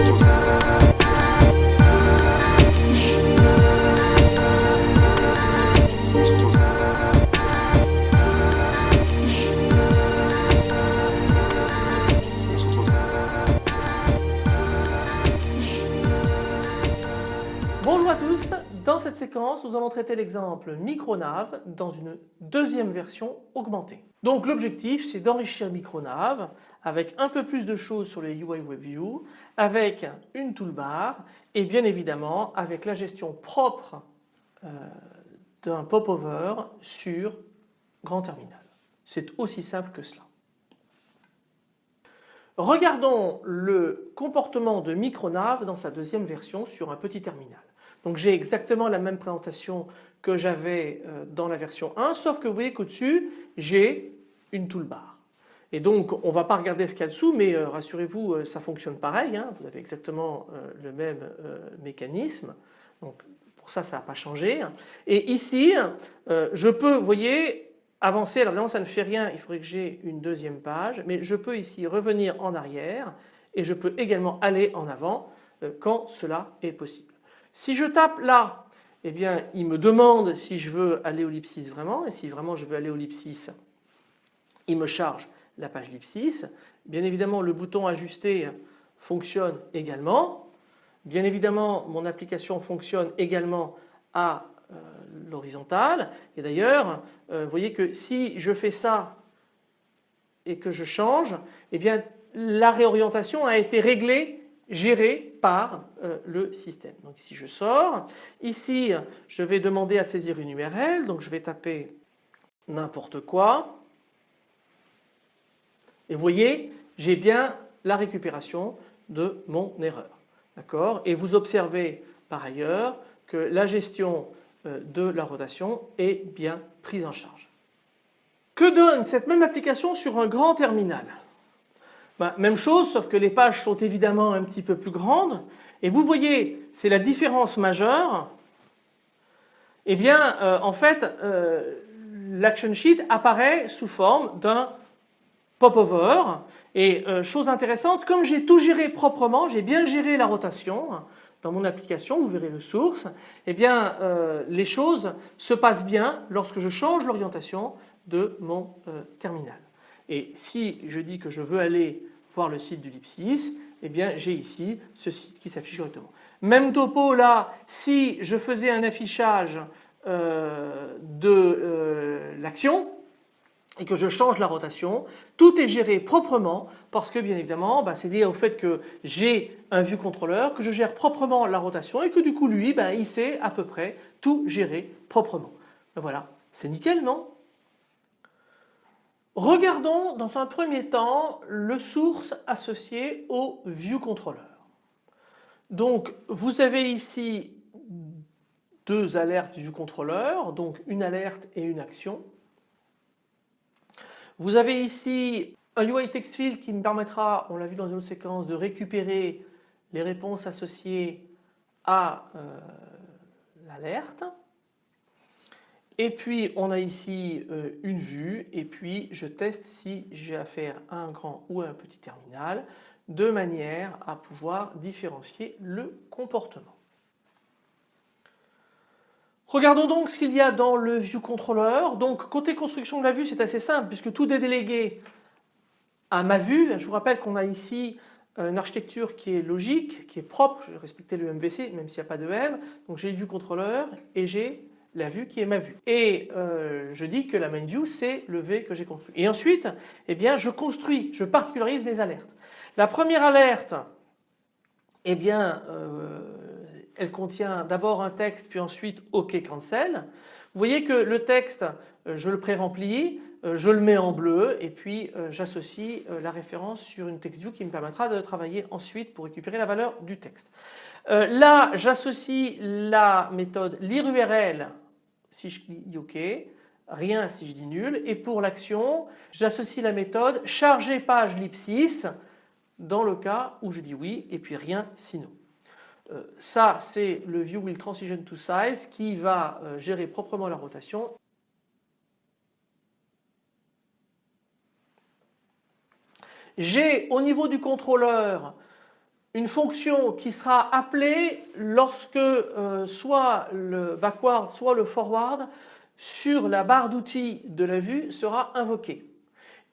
Ooh. L'exemple Micronav dans une deuxième version augmentée. Donc l'objectif c'est d'enrichir Micronav avec un peu plus de choses sur les UI WebView, avec une toolbar et bien évidemment avec la gestion propre euh, d'un popover sur Grand Terminal. C'est aussi simple que cela. Regardons le comportement de Micronav dans sa deuxième version sur un petit terminal. Donc j'ai exactement la même présentation que j'avais euh, dans la version 1 sauf que vous voyez qu'au-dessus j'ai une toolbar. Et donc on ne va pas regarder ce qu'il y a dessous mais euh, rassurez-vous euh, ça fonctionne pareil, hein. vous avez exactement le même mécanisme. Donc pour ça ça n'a pas changé. Et ici je peux vous voyez avancer, alors évidemment ça ne fait rien, il faudrait que j'ai une deuxième page mais je peux ici revenir en arrière et je peux également aller en avant quand cela est possible. Si je tape là, eh bien il me demande si je veux aller au Lipsis vraiment et si vraiment je veux aller au Lipsis, il me charge la page Lipsis. Bien évidemment le bouton ajuster fonctionne également. Bien évidemment mon application fonctionne également à euh, l'horizontale et d'ailleurs euh, vous voyez que si je fais ça et que je change, eh bien la réorientation a été réglée géré par euh, le système. Donc ici je sors, ici je vais demander à saisir une URL, donc je vais taper n'importe quoi et vous voyez j'ai bien la récupération de mon erreur. Et vous observez par ailleurs que la gestion euh, de la rotation est bien prise en charge. Que donne cette même application sur un grand terminal? Bah, même chose sauf que les pages sont évidemment un petit peu plus grandes. Et vous voyez c'est la différence majeure. Eh bien euh, en fait euh, l'action sheet apparaît sous forme d'un popover. Et euh, chose intéressante comme j'ai tout géré proprement j'ai bien géré la rotation dans mon application, vous verrez le source, eh bien les choses se passent bien lorsque je change l'orientation de mon terminal. Et si je dis que je veux aller voir le site du Lipsis, eh bien j'ai ici ce site qui s'affiche correctement. Même topo là, si je faisais un affichage euh, de euh, l'action et que je change la rotation, tout est géré proprement parce que bien évidemment bah, c'est lié au fait que j'ai un vue contrôleur, que je gère proprement la rotation et que du coup lui bah, il sait à peu près tout gérer proprement. Voilà, c'est nickel non? Regardons dans un premier temps le source associé au ViewController. Donc vous avez ici deux alertes ViewController, donc une alerte et une action. Vous avez ici un UI text field qui me permettra, on l'a vu dans une autre séquence, de récupérer les réponses associées à euh, l'alerte. Et puis on a ici euh, une vue et puis je teste si j'ai affaire à un grand ou à un petit terminal de manière à pouvoir différencier le comportement. Regardons donc ce qu'il y a dans le View Controller. Donc côté construction de la vue c'est assez simple puisque tout est délégué à ma vue. Je vous rappelle qu'on a ici une architecture qui est logique, qui est propre, je vais respecter le MVC même s'il n'y a pas de M. Donc j'ai le View Controller et j'ai la vue qui est ma vue. Et euh, je dis que la main view c'est le V que j'ai construit. Et ensuite eh bien je construis, je particularise mes alertes. La première alerte eh bien euh, elle contient d'abord un texte puis ensuite OK cancel. Vous voyez que le texte euh, je le pré-remplis, je le mets en bleu et puis j'associe la référence sur une text view qui me permettra de travailler ensuite pour récupérer la valeur du texte. Là j'associe la méthode lire URL si je dis OK, rien si je dis nul. Et pour l'action, j'associe la méthode charger page lipsis dans le cas où je dis oui et puis rien sinon. Euh, ça c'est le view will transition to size qui va euh, gérer proprement la rotation. J'ai au niveau du contrôleur une fonction qui sera appelée lorsque euh, soit le backward soit le forward sur la barre d'outils de la vue sera invoqué.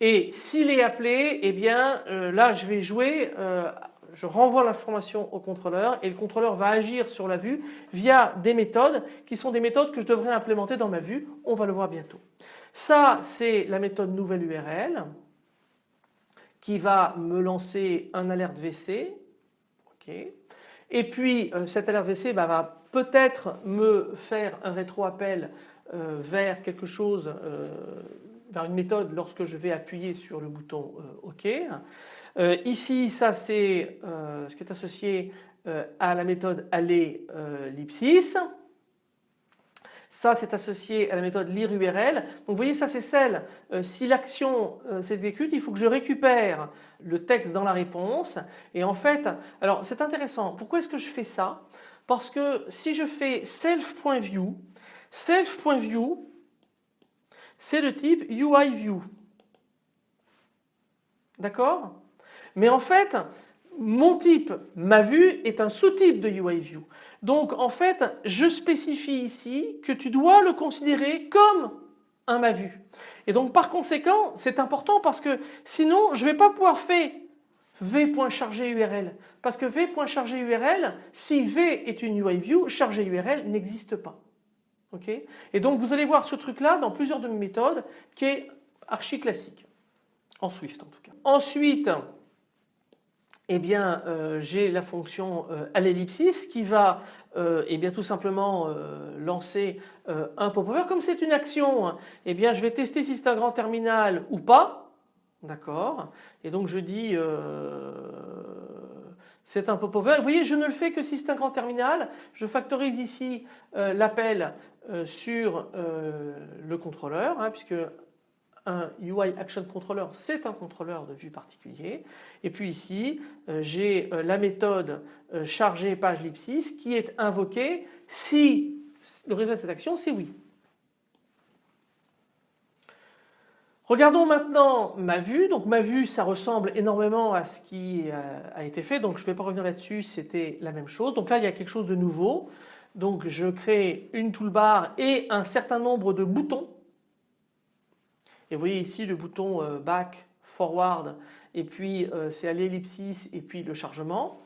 Et s'il est appelé, eh euh, là je vais jouer, euh, je renvoie l'information au contrôleur et le contrôleur va agir sur la vue via des méthodes qui sont des méthodes que je devrais implémenter dans ma vue. On va le voir bientôt. Ça c'est la méthode nouvelle URL qui va me lancer un alerte VC et puis euh, cette alerte VC bah, va peut-être me faire un rétro-appel euh, vers quelque chose, euh, vers une méthode lorsque je vais appuyer sur le bouton OK. ici ça c'est ce qui est associé à la méthode aller l'ipsis. Ça c'est associé à la méthode lire URL. Donc vous voyez ça c'est celle, euh, si l'action euh, s'exécute il faut que je récupère le texte dans la réponse. Et en fait alors c'est intéressant. Pourquoi est-ce que je fais ça? Parce que si je fais self.view self.view c'est le type UIView d'accord? Mais en fait mon type, ma vue, est un sous-type de UIView. Donc en fait, je spécifie ici que tu dois le considérer comme un ma vue. Et donc par conséquent, c'est important parce que sinon, je ne vais pas pouvoir faire v.chargé URL. Parce que v.chargé URL, si v est une UIView, chargé URL n'existe pas. Et donc vous allez voir ce truc-là dans plusieurs de mes méthodes qui est archi classique. En Swift en tout cas. Ensuite, eh bien euh, j'ai la fonction euh, à l'ellipsis qui va euh, eh bien tout simplement lancer un pop-over. Comme c'est une action, hein, eh bien je vais tester si c'est un grand terminal ou pas. D'accord Et donc je dis c'est un pop-over. Vous voyez je ne le fais que si c'est un grand terminal. Je factorise ici l'appel sur le contrôleur hein, puisque un UI Action Controller, c'est un contrôleur de vue particulier. Et puis ici, euh, j'ai euh, la méthode euh, chargée page l'ipsis qui est invoquée si le résultat de cette action c'est oui. Regardons maintenant ma vue. Donc ma vue ça ressemble énormément à ce qui a été fait donc je ne vais pas revenir là-dessus c'était la même chose. Donc là il y a quelque chose de nouveau. Donc je crée une toolbar et un certain nombre de boutons vous voyez ici le bouton euh, back, forward et puis euh, c'est à l'ellipsis et puis le chargement.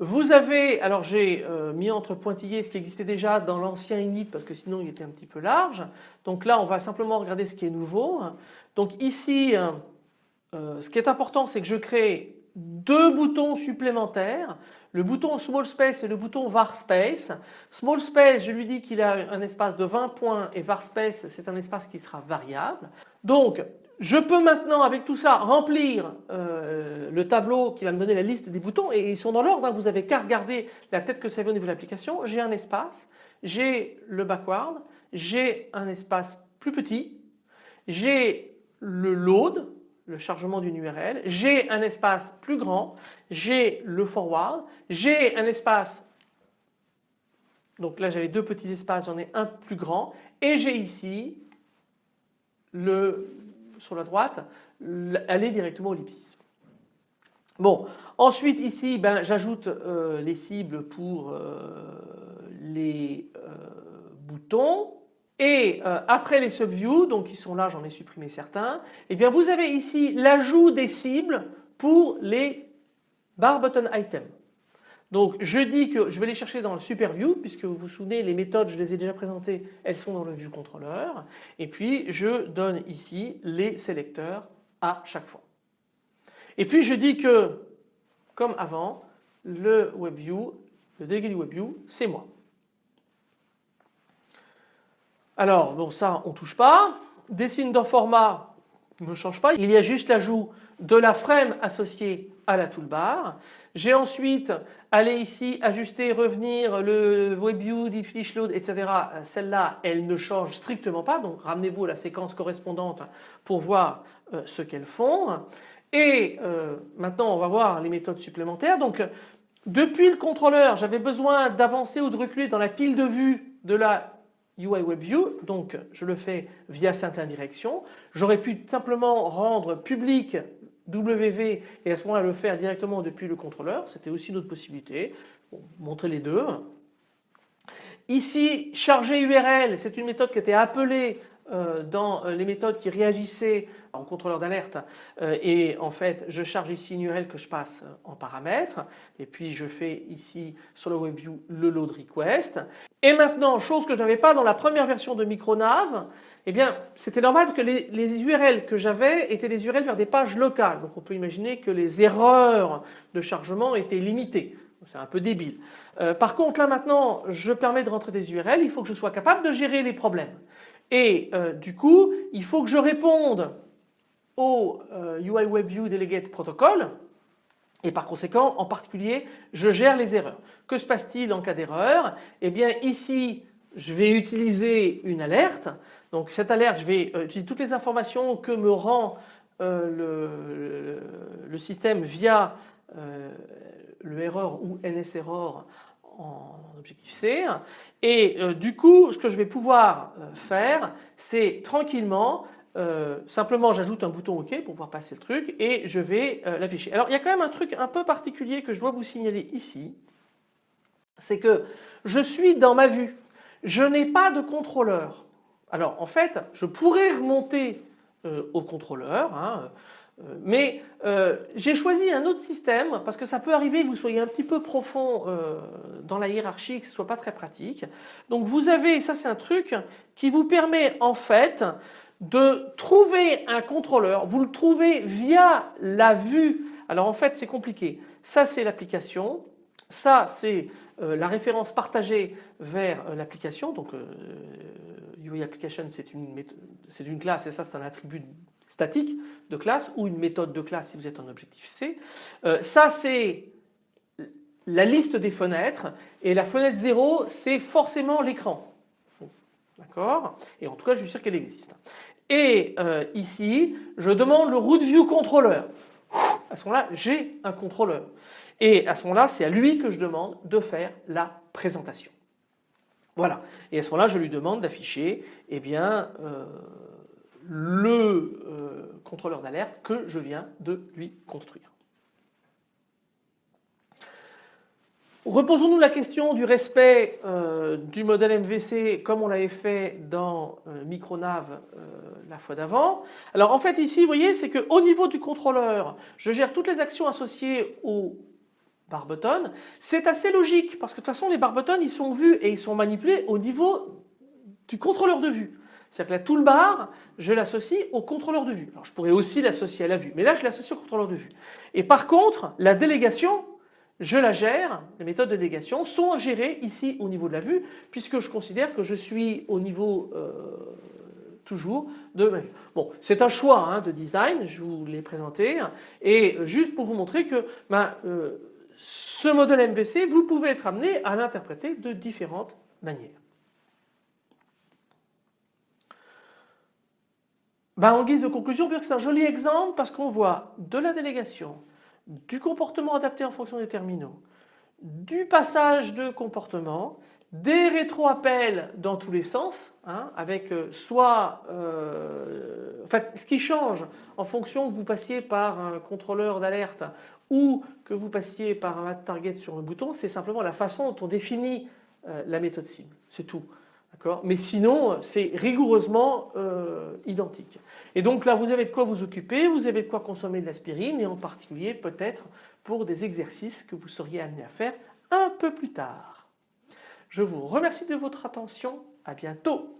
Vous avez, alors j'ai euh, mis entre pointillés ce qui existait déjà dans l'ancien init parce que sinon il était un petit peu large. Donc là on va simplement regarder ce qui est nouveau. Donc ici ce qui est important c'est que je crée deux boutons supplémentaires, le bouton Small Space et le bouton Var Space. Small Space, je lui dis qu'il a un espace de 20 points et Var Space, c'est un espace qui sera variable. Donc, je peux maintenant avec tout ça remplir euh, le tableau qui va me donner la liste des boutons et ils sont dans l'ordre, hein. vous avez qu'à regarder la tête que ça fait au niveau de l'application. J'ai un espace, j'ai le backward, j'ai un espace plus petit, j'ai le load, le chargement d'une URL, j'ai un espace plus grand, j'ai le forward, j'ai un espace, donc là j'avais deux petits espaces, j'en ai un plus grand. Et j'ai ici le, sur la droite aller directement au l'ellipsis. Bon, ensuite ici ben, j'ajoute euh, les cibles pour euh, les euh, boutons et euh, après les subviews, donc ils sont là, j'en ai supprimé certains, et eh bien vous avez ici l'ajout des cibles pour les bar button items. Donc je dis que je vais les chercher dans le super view puisque vous vous souvenez les méthodes je les ai déjà présentées, elles sont dans le view controller et puis je donne ici les sélecteurs à chaque fois. Et puis je dis que comme avant le WebView, le délégué du WebView c'est moi. Alors bon ça on touche pas. Dessine d'un format ne change pas. Il y a juste l'ajout de la frame associée à la toolbar. J'ai ensuite allé ici ajuster, revenir le WebView, diff load, etc. Celle-là, elle ne change strictement pas. Donc ramenez-vous à la séquence correspondante pour voir euh, ce qu'elles font. Et euh, maintenant, on va voir les méthodes supplémentaires. Donc depuis le contrôleur, j'avais besoin d'avancer ou de reculer dans la pile de vue de la UI WebView, donc je le fais via certaines directions. J'aurais pu simplement rendre public WV et à ce moment-là le faire directement depuis le contrôleur, c'était aussi une autre possibilité. Montrer les deux. Ici, charger URL, c'est une méthode qui était appelée euh, dans euh, les méthodes qui réagissaient en contrôleur d'alerte. Euh, et en fait je charge ici une URL que je passe en paramètres. Et puis je fais ici sur le WebView le load request. Et maintenant chose que je n'avais pas dans la première version de Micronav eh bien c'était normal que les, URL que j'avais étaient des URL vers des pages locales. Donc on peut imaginer que les erreurs de chargement étaient limitées. C'est un peu débile. par contre là maintenant je permets de rentrer des URL, il faut que je sois capable de gérer les problèmes. Et euh, du coup, il faut que je réponde au euh, UI WebView Delegate Protocol et par conséquent, en particulier, je gère les erreurs. Que se passe-t-il en cas d'erreur? Eh bien ici, je vais utiliser une alerte. Donc cette alerte, je vais euh, utiliser toutes les informations que me rend le, le, système via le erreur ou NSError en objectif C et euh, du coup ce que je vais pouvoir euh, faire c'est tranquillement euh, simplement j'ajoute un bouton OK pour pouvoir passer le truc et je vais l'afficher. Alors il y a quand même un truc un peu particulier que je dois vous signaler ici c'est que je suis dans ma vue je n'ai pas de contrôleur. Alors en fait je pourrais remonter au contrôleur hein, euh, mais euh, j'ai choisi un autre système parce que ça peut arriver que vous soyez un petit peu profond euh, dans la hiérarchie, que ce soit pas très pratique. Donc vous avez, ça c'est un truc qui vous permet en fait de trouver un contrôleur. Vous le trouvez via la vue. Alors en fait c'est compliqué. Ça c'est l'application. Ça c'est la référence partagée vers l'application. Donc UI Application c'est une, une classe et ça c'est un attribut statique de classe ou une méthode de classe si vous êtes en objectif C. Euh, ça c'est la liste des fenêtres et la fenêtre 0 c'est forcément l'écran. D'accord? Et en tout cas je suis sûr qu'elle existe. Et euh, ici je demande le root view controller. À ce moment-là j'ai un contrôleur. Et à ce moment-là c'est à lui que je demande de faire la présentation. Voilà. Et à ce moment-là je lui demande d'afficher eh bien euh, le euh, contrôleur d'alerte que je viens de lui construire. Reposons-nous la question du respect euh, du modèle MVC comme on l'avait fait dans euh, Micronav la fois d'avant. Alors en fait ici vous voyez c'est qu'au niveau du contrôleur je gère toutes les actions associées au bar button. C'est assez logique parce que de toute façon les bar buttons ils sont vus et ils sont manipulés au niveau du contrôleur de vue. C'est-à-dire que la toolbar, je l'associe au contrôleur de vue. Alors je pourrais aussi l'associer à la vue, mais là je l'associe au contrôleur de vue. Et par contre, la délégation, je la gère, les méthodes de délégation sont gérées ici au niveau de la vue, puisque je considère que je suis au niveau euh, toujours de ma vue. Bon, c'est un choix hein, de design, je vous l'ai présenté, et juste pour vous montrer que ben, euh, ce modèle MVC, vous pouvez être amené à l'interpréter de différentes manières. Ben, en guise de conclusion, c'est un joli exemple parce qu'on voit de la délégation, du comportement adapté en fonction des terminaux, du passage de comportement, des rétro-appels dans tous les sens, hein, avec euh, soit, euh, en fait, ce qui change en fonction que vous passiez par un contrôleur d'alerte ou que vous passiez par un target sur un bouton, c'est simplement la façon dont on définit euh, la méthode cible, c'est tout. Mais sinon, c'est rigoureusement euh, identique. Et donc là, vous avez de quoi vous occuper, vous avez de quoi consommer de l'aspirine et en particulier peut-être pour des exercices que vous seriez amené à faire un peu plus tard. Je vous remercie de votre attention. À bientôt.